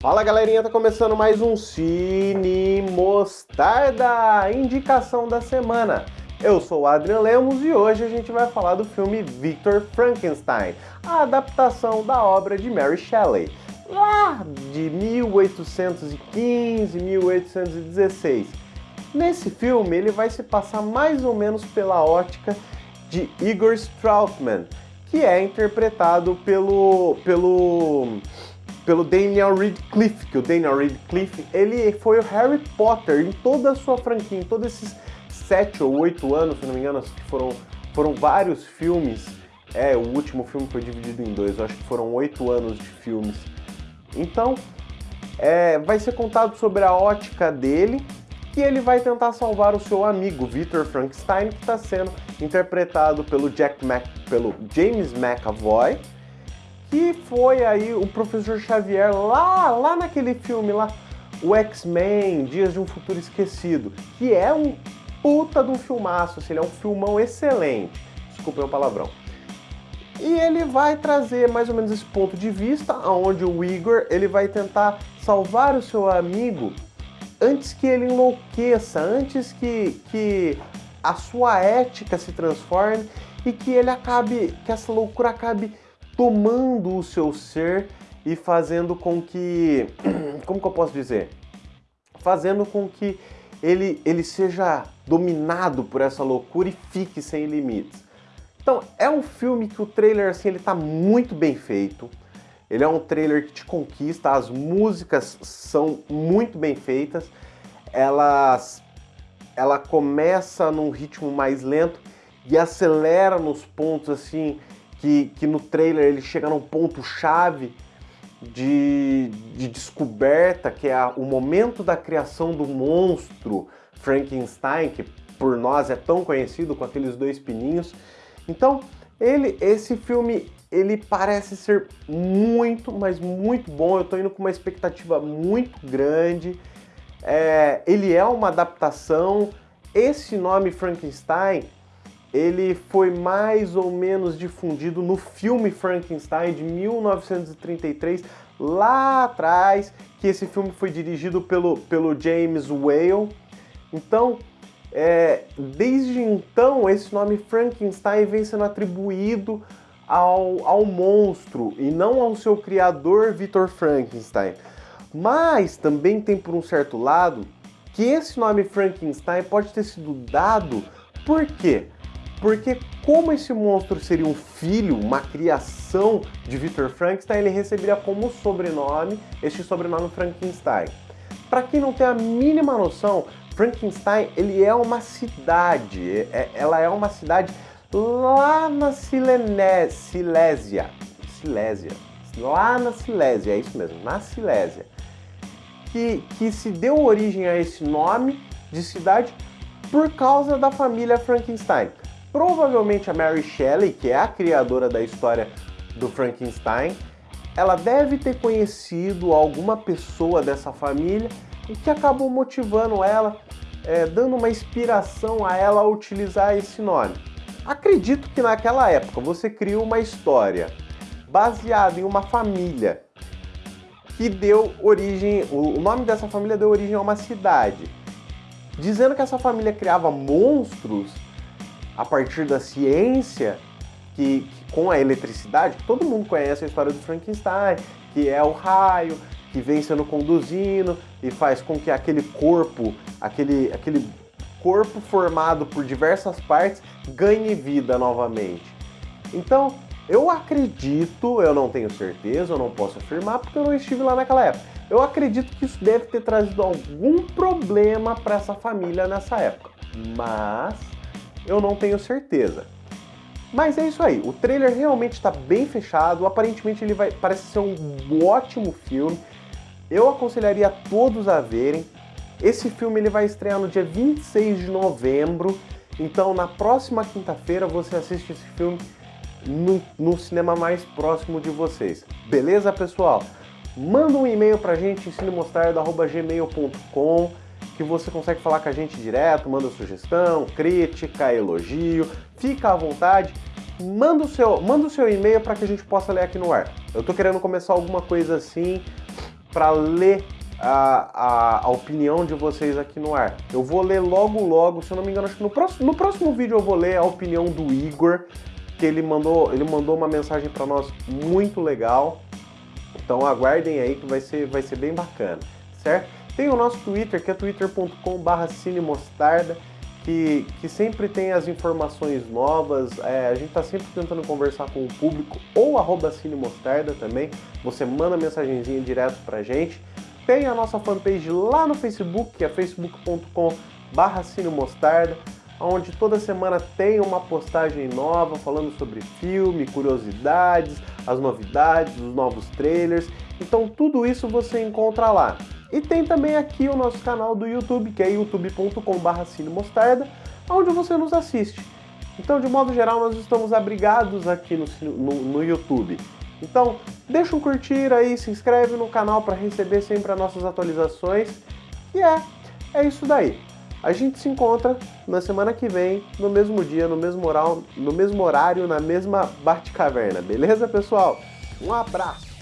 Fala galerinha, tá começando mais um Cine Mostarda, indicação da semana. Eu sou o Adrian Lemos e hoje a gente vai falar do filme Victor Frankenstein, a adaptação da obra de Mary Shelley, lá de 1815, 1816. Nesse filme ele vai se passar mais ou menos pela ótica de Igor Strautman, que é interpretado pelo, pelo pelo Daniel Radcliffe, que o Daniel Radcliffe, ele foi o Harry Potter em toda a sua franquia, em todos esses sete ou oito anos, se não me engano, foram, foram vários filmes. É, o último filme foi dividido em dois, eu acho que foram oito anos de filmes. Então, é, vai ser contado sobre a ótica dele, e ele vai tentar salvar o seu amigo Victor Frankenstein, que está sendo interpretado pelo Jack Mac, pelo James McAvoy, que foi aí o professor Xavier lá, lá naquele filme lá, o X-Men, Dias de um Futuro Esquecido, que é um puta de um filmaço, assim, ele é um filmão excelente, desculpem o palavrão. E ele vai trazer mais ou menos esse ponto de vista, onde o Igor ele vai tentar salvar o seu amigo antes que ele enlouqueça, antes que, que a sua ética se transforme e que ele acabe, que essa loucura acabe tomando o seu ser e fazendo com que, como que eu posso dizer? Fazendo com que ele, ele seja dominado por essa loucura e fique sem limites. Então, é um filme que o trailer, assim, ele tá muito bem feito. Ele é um trailer que te conquista, as músicas são muito bem feitas. Elas, ela começa num ritmo mais lento e acelera nos pontos, assim, que, que no trailer ele chega num ponto-chave de, de descoberta, que é a, o momento da criação do monstro Frankenstein, que por nós é tão conhecido com aqueles dois pininhos. Então, ele, esse filme, ele parece ser muito, mas muito bom. Eu estou indo com uma expectativa muito grande. É, ele é uma adaptação. Esse nome Frankenstein ele foi mais ou menos difundido no filme Frankenstein de 1933, lá atrás, que esse filme foi dirigido pelo, pelo James Whale. Então, é, desde então, esse nome Frankenstein vem sendo atribuído ao, ao monstro e não ao seu criador, Victor Frankenstein. Mas também tem por um certo lado que esse nome Frankenstein pode ter sido dado por quê? Porque como esse monstro seria um filho, uma criação de Victor Frankenstein, ele receberia como sobrenome este sobrenome Frankenstein. Para quem não tem a mínima noção, Frankenstein ele é uma cidade, é, é ela é uma cidade lá na Silene, Silésia, Silésia, lá na Silésia, é isso mesmo, na Silésia, que, que se deu origem a esse nome de cidade por causa da família Frankenstein. Provavelmente a Mary Shelley, que é a criadora da história do Frankenstein, ela deve ter conhecido alguma pessoa dessa família e que acabou motivando ela, é, dando uma inspiração a ela a utilizar esse nome. Acredito que naquela época você criou uma história baseada em uma família que deu origem, o nome dessa família deu origem a uma cidade. Dizendo que essa família criava monstros, a partir da ciência, que, que, com a eletricidade, todo mundo conhece a história do Frankenstein, que é o raio que vem sendo conduzindo e faz com que aquele corpo, aquele, aquele corpo formado por diversas partes ganhe vida novamente. Então, eu acredito, eu não tenho certeza, eu não posso afirmar porque eu não estive lá naquela época. Eu acredito que isso deve ter trazido algum problema para essa família nessa época. Mas eu não tenho certeza. Mas é isso aí, o trailer realmente está bem fechado, aparentemente ele vai, parece ser um ótimo filme. Eu aconselharia a todos a verem. Esse filme ele vai estrear no dia 26 de novembro, então na próxima quinta-feira você assiste esse filme no, no, cinema mais próximo de vocês. Beleza, pessoal? Manda um e-mail pra gente, cinemostardo.gmail.com que você consegue falar com a gente direto, manda sugestão, crítica, elogio, fica à vontade, manda o seu, manda o seu e-mail para que a gente possa ler aqui no ar. Eu tô querendo começar alguma coisa assim para ler a, a, a, opinião de vocês aqui no ar. Eu vou ler logo, logo, se eu não me engano, acho que no próximo, no próximo vídeo eu vou ler a opinião do Igor, que ele mandou, ele mandou uma mensagem para nós muito legal. Então aguardem aí que vai ser, vai ser bem bacana, certo? Tem o nosso Twitter, que é twitter.com.br cinemostarda, que, que sempre tem as informações novas, é, a gente está sempre tentando conversar com o público, ou arroba cinemostarda também, você manda mensagenzinha direto pra gente. Tem a nossa fanpage lá no Facebook, que é facebook.com barra cinemostarda, onde toda semana tem uma postagem nova falando sobre filme, curiosidades, as novidades, os novos trailers. Então tudo isso você encontra lá. E tem também aqui o nosso canal do YouTube, que é youtube.com.br cinemostarda, onde você nos assiste. Então, de modo geral, nós estamos abrigados aqui no, no, no YouTube. Então, deixa um curtir aí, se inscreve no canal para receber sempre as nossas atualizações. E é, é isso daí. A gente se encontra na semana que vem, no mesmo dia, no mesmo horário, no mesmo horário na mesma Bate-Caverna. Beleza, pessoal? Um abraço!